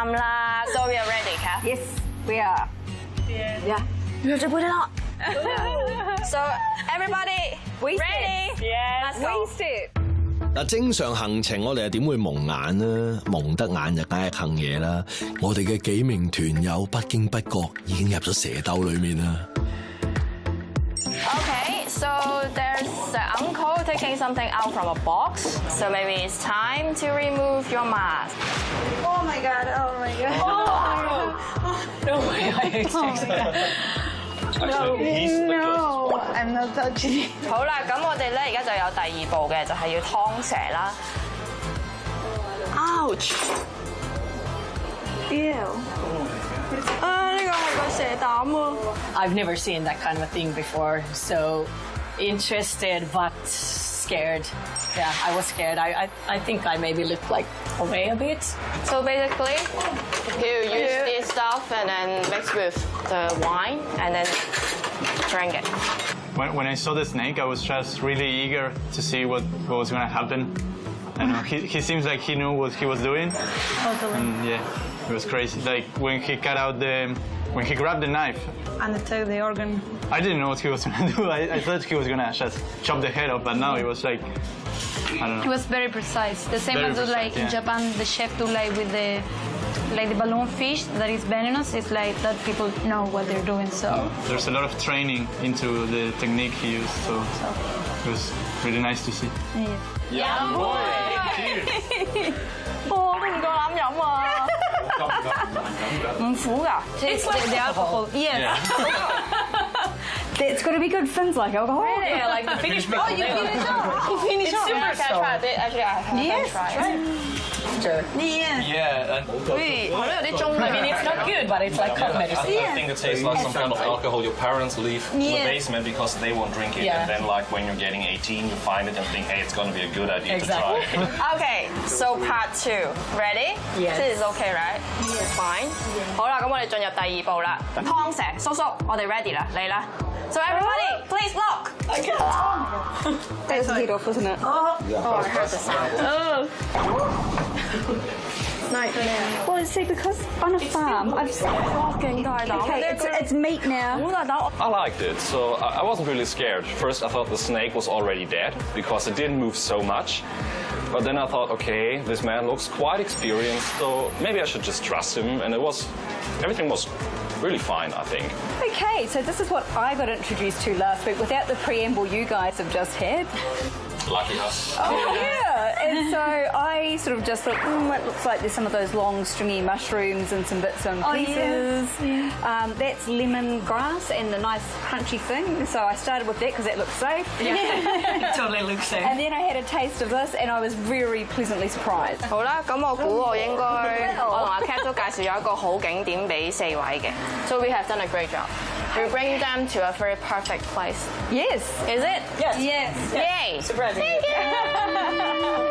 啱啦。So we are ready, Kath. Yes, we are. Yeah. You have to put it on. So everybody, We ready? Yes. Let's go. Waste it. 嗱，正常行程我哋又点会蒙眼呢？蒙得眼就梗系坑嘢啦！我哋嘅几名团友不经不觉已经入咗蛇兜里面啦。 Okay, so there's the uncle taking something out from a box. So maybe it's time to remove your mask. Oh my god, oh my god. No way I expected that. No, I'm not touching it. 好啦，咁我哋咧而家就有第二步嘅，就系要劏蛇啦。Ouch！ Ew. 啊，呢个系个蛇胆啊！ I've never seen that kind of a thing before, so interested but scared. Yeah, I was scared. I, I, I think I maybe looked like away a bit. So basically, you use this stuff and then mix with the wine and then drink it. When, when I saw the snake, I was just really eager to see what, what was going to happen. I know he, he seems like he knew what he was doing. Totally. And yeah, it was crazy. Like when he cut out the, when he grabbed the knife, And take the organ. I didn't know what he was going to do. I, I thought he was going to just chop the head off, but now it was like, I don't know. It was very precise. The same Very as do like precise, in. Japan, the chef do like with the like the balloon fish that is venomous, it's like that people know what they're doing, so. There's a lot of training into the technique he used, so, so. it was really nice to see. Yeah. Yum boy! Bố mình có lắm giọng mà. Món phú. It's like the alcohol. Yes. It's going to be good fins like alcohol. Yeah, like the Finnish people. Oh, you finish up. You finish it's Finnish Super Actually, I have a yes. Yes Sure. Yeah. Yeah, and 好似系咯，有啲中 I mean, it's not good, but it's like cold I, medicine. I think it tastes like some kind of alcohol your parents leave in Yeah. the basement because they won't drink it. Yeah. And then, like, when you're getting 18, you find it and think, hey, it's gonna be a good idea Exactly. to try. Okay, so part two. Ready? Yes. This is okay, right? Fine. 好啦，咁我哋进入第二步啦。汤蛇，叔叔，我哋 ready 啦，嚟啦。So everybody, please look. That's like, off, isn't it? Oh, yeah, oh I has the sound. Oh. Nightmare. Well, see, because on a it's farm, I've fucking died Okay, it's, it's meat now. I liked it, so I wasn't really scared. First, I thought the snake was already dead because it didn't move so much. But then I thought, okay, this man looks quite experienced, so maybe I should just trust him. And it was, everything was really fine, I think. Okay, so this is what I got introduced to last week without the preamble you guys have just had. Lucky us. Oh, yeah And so I sort of just thought, mm, it looks like there's some of those long, stringy mushrooms and some bits and Oh, pieces. Um, that's lemon grass and the nice crunchy thing. So I started with that because that looks safe. It totally looks safe. And then I had a taste of this and I was very pleasantly surprised. 好啦，咁我估我应该我同阿 Cat 都介绍咗一个好景点俾四位嘅。So we have done a great job. We bring them to a very perfect place. Yes. Is it? Yes. Yes. Yay! Surprising. Thank you.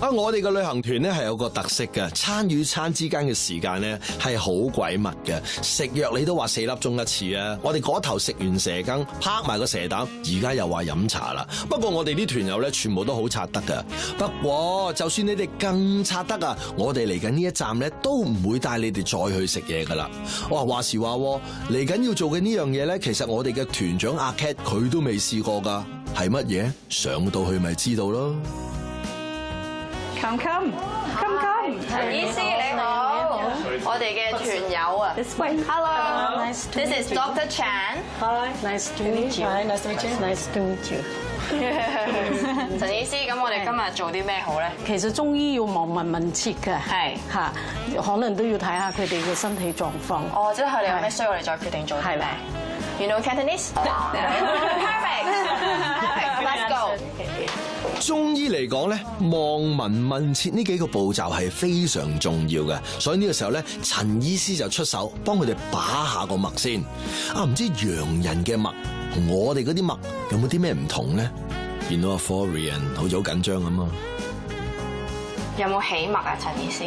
啊！我哋嘅旅行團咧係有個特色嘅，餐與餐之間嘅時間咧係好鬼密嘅。食藥你都話四粒鐘一次啊！我哋嗰頭食完蛇羹，拍埋個蛇膽，而家又話飲茶啦。不過我哋啲團友咧全部都好刷得噶。不過就算你哋更刷得啊，我哋嚟緊呢一站咧都唔會帶你哋再去食嘢噶啦。哇！話時話喎嚟緊要做嘅呢樣嘢咧，其實我哋嘅團長阿 Cat 佢都未試過噶，係乜嘢？上到去咪知道咯。Come, come. Come, come. 陳醫師你好，我哋嘅團友啊。This way. Hello. Nice to This is Doctor Chan. Hi. Nice to meet you. Hi, nice to meet you. Nice to meet you. 陳醫師，咁我哋今日做啲咩好咧？其實中醫要望聞問切嘅，係嚇，可能都要睇下佢哋嘅身體狀況。哦，即係佢哋有咩需要，我哋再決定做啲咩。You know Cantonese? Perfect. 中医嚟讲咧望闻问切呢几个步骤系非常重要嘅，所以呢个时候咧陈医师就出手帮佢哋把下个脉先。啊，唔知洋人嘅脉同我哋嗰啲脉有冇啲咩唔同咧？见到阿 Forian 好似好紧张咁啊！有冇起脉啊？陈医师，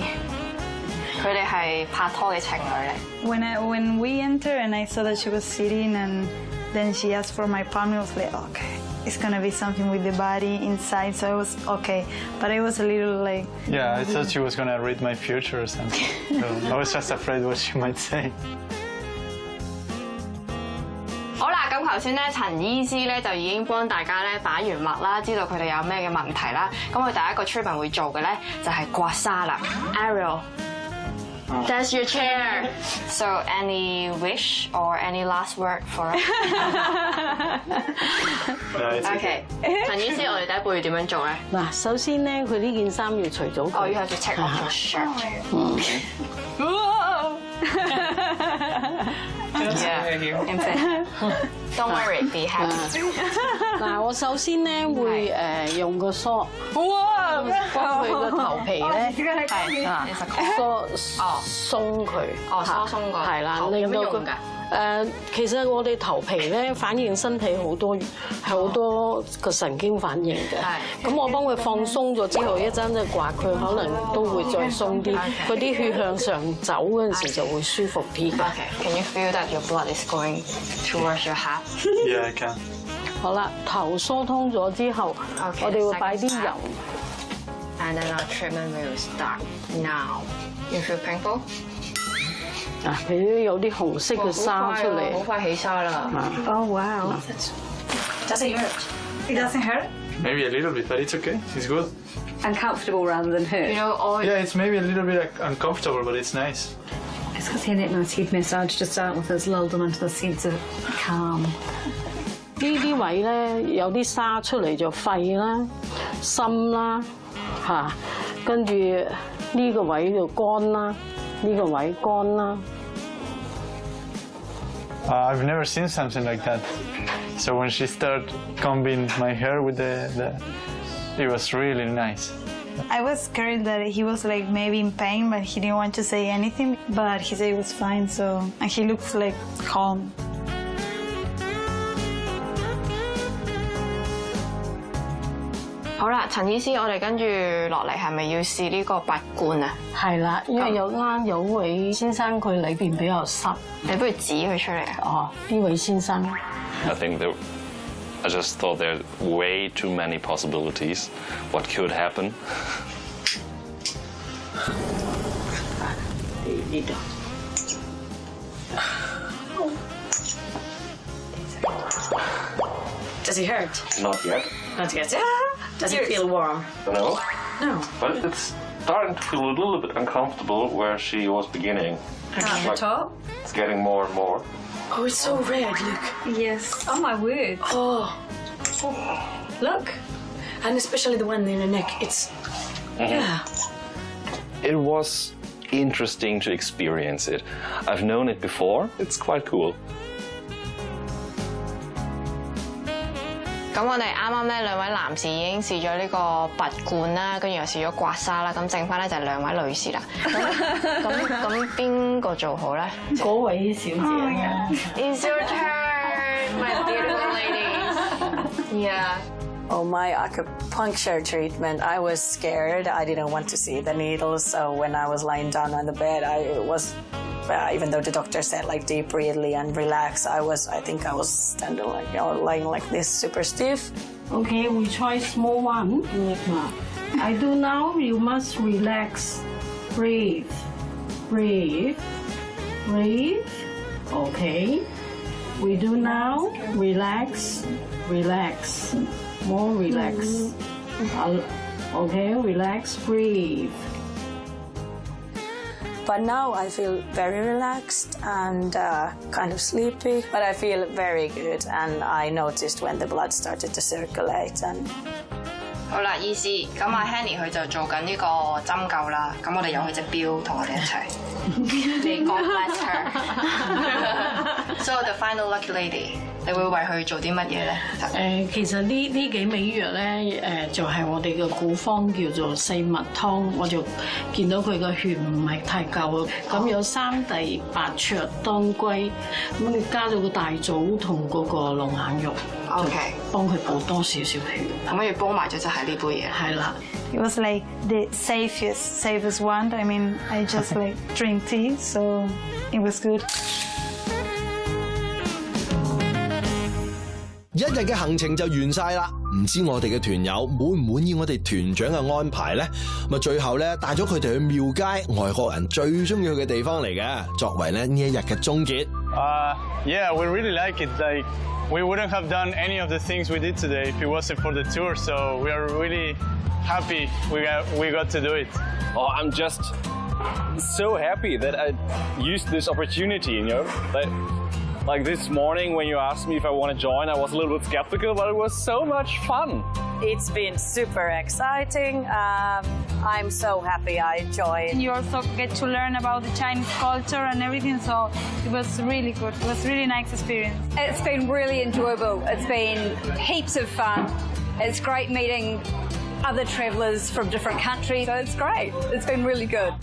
佢哋系拍拖嘅情侣咧。When when we enter and I saw that she was sitting and then she asked for my palm, I was like okay. it's gonna be something with the body inside, so I was okay. But I was a little like, Yeah, I thought she was gonna read my future or something. so I was just afraid what she might say. 好啦，咁头先咧，陈医师咧就已经帮大家咧摆完脉啦，知道佢哋有咩嘅问题啦。咁佢第一个 treatment 会做嘅咧就系刮痧啦。Ariel。 That's your chair. So, any wish or any last word for us? No, it's OK，陈医师，我哋第一步要点样做咧？嗱，首先咧，佢呢件衫要除咗哦，佢。要系要 take off your shirt. Yeah, in fact, don't worry, be happy. 嗱，我首先咧會誒用個梳，哇，幫佢個頭皮咧 係啊.個哦。鬆佢，哦嚇疏鬆個係啦，頭令到佢有咩用㗎誒，其實我哋頭皮咧反映身體好多係好多個神經反應嘅。係咁我幫佢放鬆咗之後，一陣就刮佢，可能都會再鬆啲，佢啲血向上走嗰陣時就會舒服啲 can you feel that your blood is going towards your heart? Yeah, I can. 好啦，頭疏通咗之後 Okay，我哋會擺啲油。And then our treatment will start now. You feel painful? 啊，佢都有啲紅色嘅沙出嚟。好快起沙啦。oh wow, Does it hurt? it doesn't hurt. Maybe a little bit, but it's okay. It's good. Uncomfortable rather than hurt. You know, all Yeah, it's maybe a little bit uncomfortable, but it's nice. It's because he had a nice heat massage to start with has lulled them into the sense of calm. 呢啲位咧有啲沙出嚟就肺啦、心啦嚇，跟住呢個位就肝啦，呢个位肝啦。 Uh, I've never seen something like that. So when she started combing my hair with the, the it was really nice. I was scared that he was like maybe in pain, but he didn't want to say anything. But he said it was fine, so and he looks like calm. 好啦，陳醫師，我哋跟住落嚟係咪要試呢個拔罐啊？係啦，因為有啱有位先生佢裏邊比較濕。你不如指佢出嚟啊！哦，呢位先生 I think there, I just thought there are way too many possibilities. What could happen? 呢度。Does he hurt? Not yet. Not yet. Does it feel warm? No. No. But it's starting to feel a little bit uncomfortable where she was beginning. On the top? It's getting more and more. Oh, it's so red. Look. Yes. Oh my word. Oh. Look. And especially the one in the neck. It's. Mm-hmm. Yeah. It was interesting to experience it. I've known it before. It's quite cool. 咁我哋啱啱咧兩位男士已經試咗呢個拔罐啦，跟住又試咗刮痧啦，咁剩翻咧就係兩位女士啦。咁咁咁邊個做好咧嗰位小姐嘅。？It's your turn, my beautiful ladies. Yeah. Oh, my acupuncture treatment, I was scared. I didn't want to see the needles. So when I was lying down on the bed, I was, uh, even though the doctor said like deep breathe and relax, I was, I think I was standing like, you know, lying like this, super stiff. Okay, we try small one. I do now. You must relax. Breathe. Breathe. Breathe. Okay. We do now. Relax. Relax More relax. Uh, Okay, relax. Breathe. But now I feel very relaxed and uh, kind of sleepy, but I feel very good. And I noticed when the blood started to circulate and 好啦，医师，咁阿 Henny 佢就做紧呢个针灸啦，咁我哋有佢只表同我哋一齐。你 God bless her。So the final lucky lady， 你會為佢做啲乜嘢咧？誒、其實呢呢幾味藥咧，誒、就係、我哋嘅古方叫做四物湯，我就見到佢個血唔係太夠，咁有三地、白灼、當歸，咁你加咗個大棗同嗰個龍眼肉 OK 就幫佢補多少少血，咁跟住煲埋咗就係呢杯嘢。係啦。It was like the safest, safest one. I mean, I just like drink tea, so it was good. 一一日嘅行程就完晒啦。唔知我哋嘅團友滿唔滿意我哋團長嘅安排呢？咁啊，最後咧帶咗佢哋去廟街，外國人最中意去嘅地方嚟嘅，作為咧呢一日嘅終結。Uh, yeah, we really like it. Like, we wouldn't have done any of the things we did today if it wasn't for the tour. So we are really happy we got, we got to do it. Oh, I'm just so happy that I used this opportunity, you know? Like, like this morning when you asked me if I want to join, I was a little bit skeptical, but it was so much fun. It's been super exciting. Um, I'm so happy I joined. You also get to learn about the Chinese culture and everything, so it was really good. It was really nice experience. It's been really enjoyable. It's been heaps of fun. It's great meeting other travellers from different countries. So it's great. It's been really good.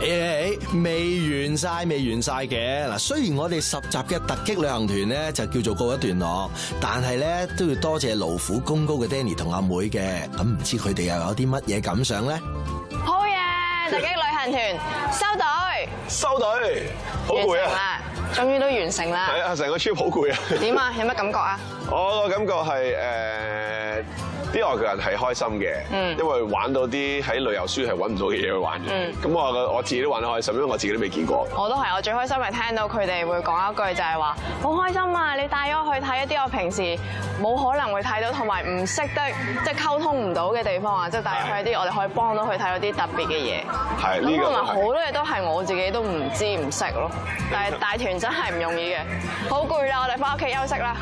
誒、未完晒，未完晒嘅嗱。雖然我哋十集嘅突擊旅行團咧就叫做告一段落，但係咧都要多謝勞苦功高嘅 Danny 同阿妹嘅。咁唔知佢哋又有啲乜嘢感想咧？好嘢！突擊旅行團收隊，收隊，好攰啊！完成啦，終於都完成啦。係啊，成個 trip 好攰啊！點啊？有乜感覺啊？我個感覺係誒啲外國人係開心嘅，嗯因為玩到啲喺旅遊書係揾唔到嘅嘢去玩嘅。嗯咁我個我自己都玩得開心，因為我自己都未見過。我都係，我最開心係聽到佢哋會講一句就係話好開心啊！你帶咗我去睇一啲我平時冇可能會睇到，同埋唔識得即係溝通唔到嘅地方啊！即係帶佢去一啲我哋可以幫到佢睇到啲特別嘅嘢。係呢個同埋好。多嘢都係我自己都唔知唔識咯。但係帶團真係唔容易嘅，好攰啦！我哋翻屋企休息啦。